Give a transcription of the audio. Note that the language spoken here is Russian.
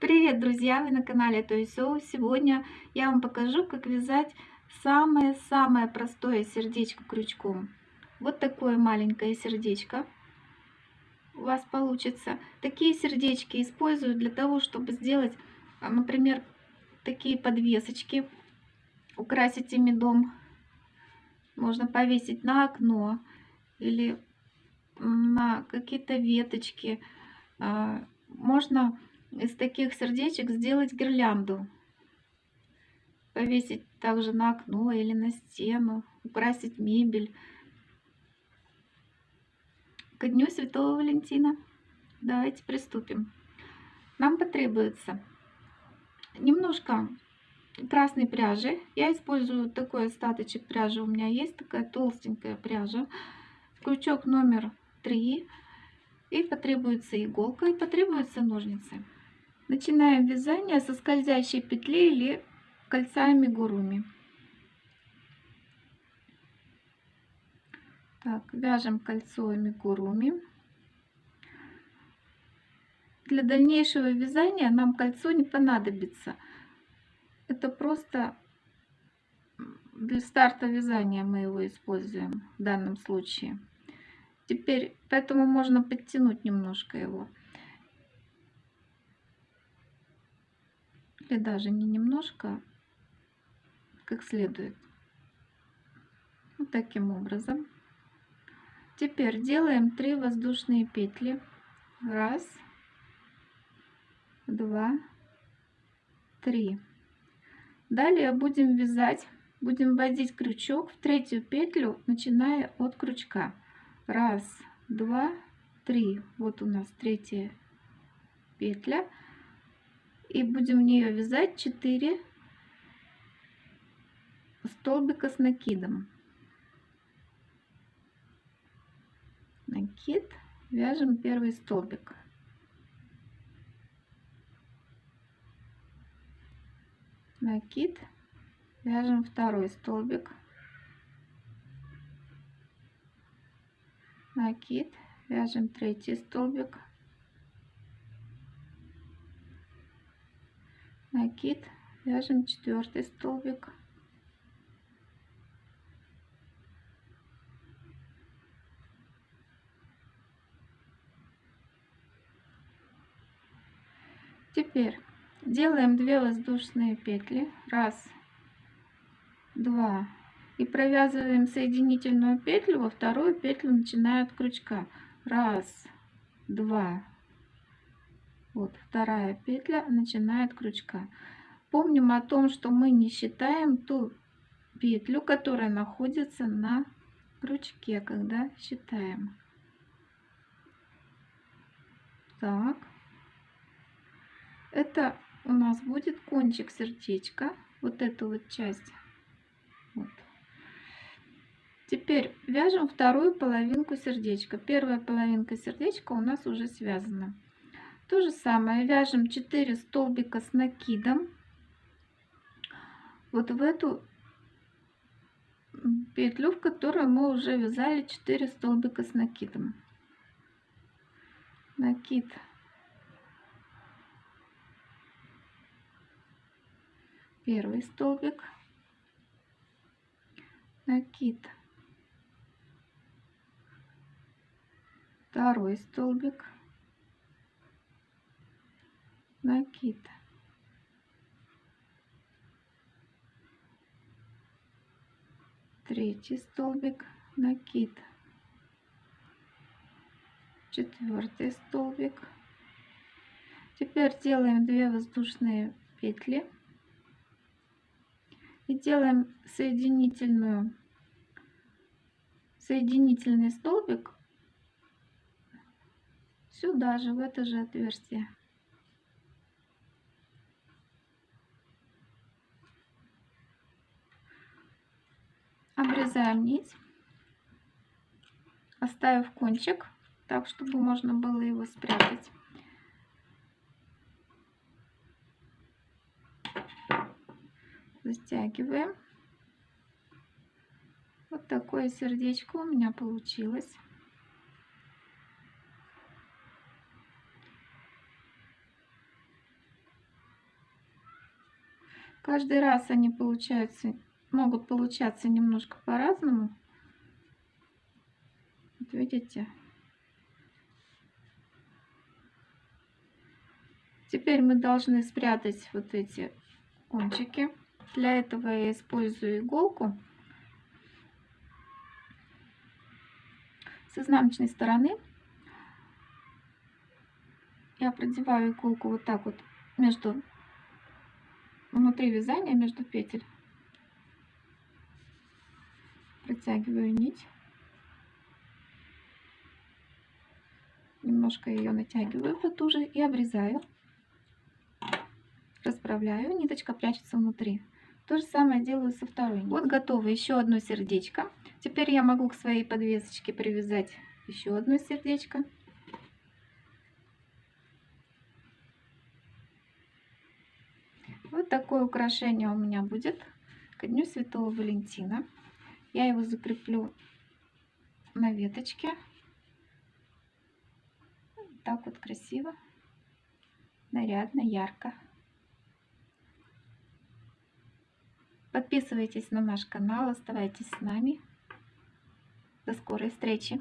Привет, друзья! Вы на канале Той Соу. Сегодня я вам покажу, как вязать самое-самое простое сердечко крючком. Вот такое маленькое сердечко у вас получится. Такие сердечки использую для того, чтобы сделать, а, например, такие подвесочки, украсить ими дом. Можно повесить на окно или на какие-то веточки. А, можно из таких сердечек сделать гирлянду. Повесить также на окно или на стену, украсить мебель. Ко дню Святого Валентина. Давайте приступим. Нам потребуется немножко красной пряжи. Я использую такой остаточек пряжи. У меня есть такая толстенькая пряжа. Крючок номер три. И потребуется иголка, и потребуются ножницы. Начинаем вязание со скользящей петли или кольца амигуруми. Так, вяжем кольцо амигуруми. Для дальнейшего вязания нам кольцо не понадобится. Это просто для старта вязания мы его используем в данном случае. Теперь, поэтому можно подтянуть немножко его. Или даже не немножко, как следует. Вот таким образом. Теперь делаем 3 воздушные петли. Раз, два, три. Далее будем вязать, будем вводить крючок в третью петлю, начиная от крючка. Раз, два, три. Вот у нас третья петля и будем в нее вязать 4 столбика с накидом. Накид. Вяжем первый столбик. Накид. Вяжем второй столбик. Накид. Вяжем третий столбик накид. Вяжем четвертый столбик. Теперь делаем 2 воздушные петли. Раз два. И провязываем соединительную петлю во вторую петлю начиная от крючка. Раз два вот вторая петля начинает крючка помним о том что мы не считаем ту петлю которая находится на крючке когда считаем так это у нас будет кончик сердечка вот эту вот часть вот. Теперь вяжем вторую половинку сердечка. Первая половинка сердечка у нас уже связана. То же самое вяжем 4 столбика с накидом вот в эту петлю, в которую мы уже вязали 4 столбика с накидом. Накид. Первый столбик. Накид. Второй столбик накид третий столбик накид четвертый столбик. Теперь делаем 2 воздушные петли и делаем соединительную соединительный столбик сюда же в это же отверстие обрезаем нить, оставив кончик, так, чтобы можно было его спрятать. Затягиваем. Вот такое сердечко у меня получилось. Каждый раз они получаются, могут получаться немножко по-разному. Вот видите? Теперь мы должны спрятать вот эти кончики. Для этого я использую иголку. С изнаночной стороны я продеваю иголку вот так вот между внутри вязания между петель протягиваю нить. Немножко ее натягиваю потуже и обрезаю. Расправляю ниточка прячется внутри. То же самое делаю со второй нитью. вот готово еще одно сердечко. Теперь я могу к своей подвесочке привязать еще одно сердечко. Вот такое украшение у меня будет ко Дню Святого Валентина. Я его закреплю на веточке. Так вот красиво, нарядно, ярко. Подписывайтесь на наш канал, оставайтесь с нами. До скорой встречи!